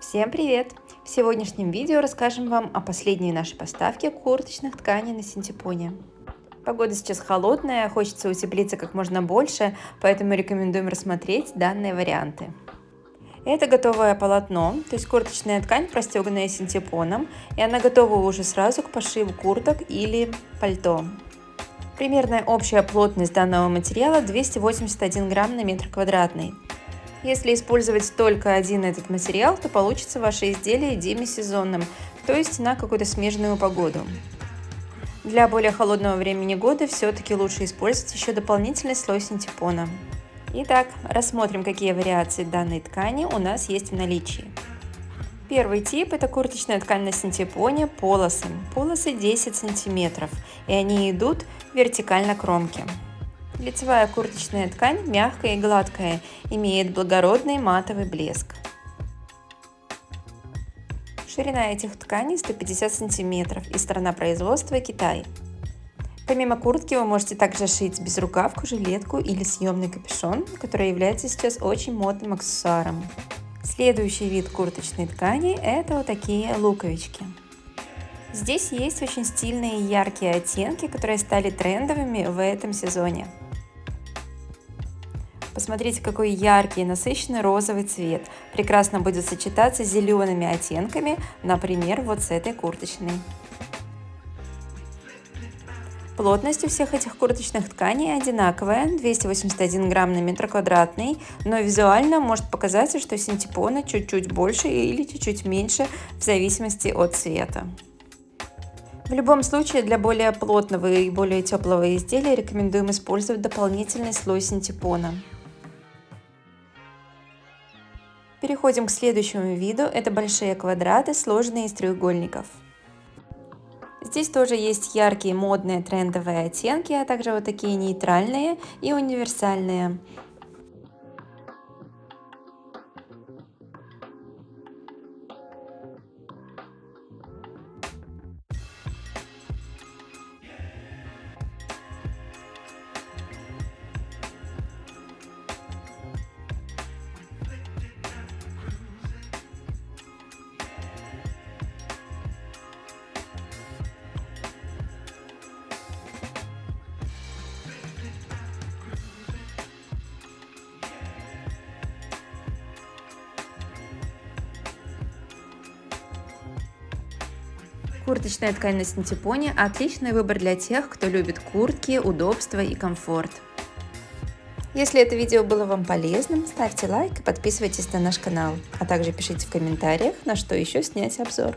Всем привет! В сегодняшнем видео расскажем вам о последней нашей поставке курточных тканей на синтепоне. Погода сейчас холодная, хочется утеплиться как можно больше, поэтому рекомендуем рассмотреть данные варианты. Это готовое полотно, то есть курточная ткань, простеганная синтепоном, и она готова уже сразу к пошиву курток или пальто. Примерная общая плотность данного материала 281 грамм на метр квадратный. Если использовать только один этот материал, то получится ваше изделие демисезонным, то есть на какую-то смежную погоду. Для более холодного времени года все-таки лучше использовать еще дополнительный слой синтепона. Итак, рассмотрим, какие вариации данной ткани у нас есть в наличии. Первый тип – это курточная ткань на синтепоне полосы. Полосы 10 сантиметров, и они идут вертикально кромки. Лицевая курточная ткань мягкая и гладкая, имеет благородный матовый блеск. Ширина этих тканей 150 см и страна производства Китай. Помимо куртки вы можете также шить безрукавку, жилетку или съемный капюшон, который является сейчас очень модным аксессуаром. Следующий вид курточной ткани – это вот такие луковички. Здесь есть очень стильные яркие оттенки, которые стали трендовыми в этом сезоне. Посмотрите, какой яркий, насыщенный розовый цвет. Прекрасно будет сочетаться с зелеными оттенками, например, вот с этой курточной. Плотность у всех этих курточных тканей одинаковая, 281 грамм на метр квадратный, но визуально может показаться, что синтепона чуть-чуть больше или чуть-чуть меньше в зависимости от цвета. В любом случае, для более плотного и более теплого изделия рекомендуем использовать дополнительный слой синтепона. Переходим к следующему виду. Это большие квадраты, сложенные из треугольников. Здесь тоже есть яркие модные трендовые оттенки, а также вот такие нейтральные и универсальные. Курточная ткань на синтепоне – отличный выбор для тех, кто любит куртки, удобство и комфорт. Если это видео было вам полезным, ставьте лайк и подписывайтесь на наш канал, а также пишите в комментариях, на что еще снять обзор.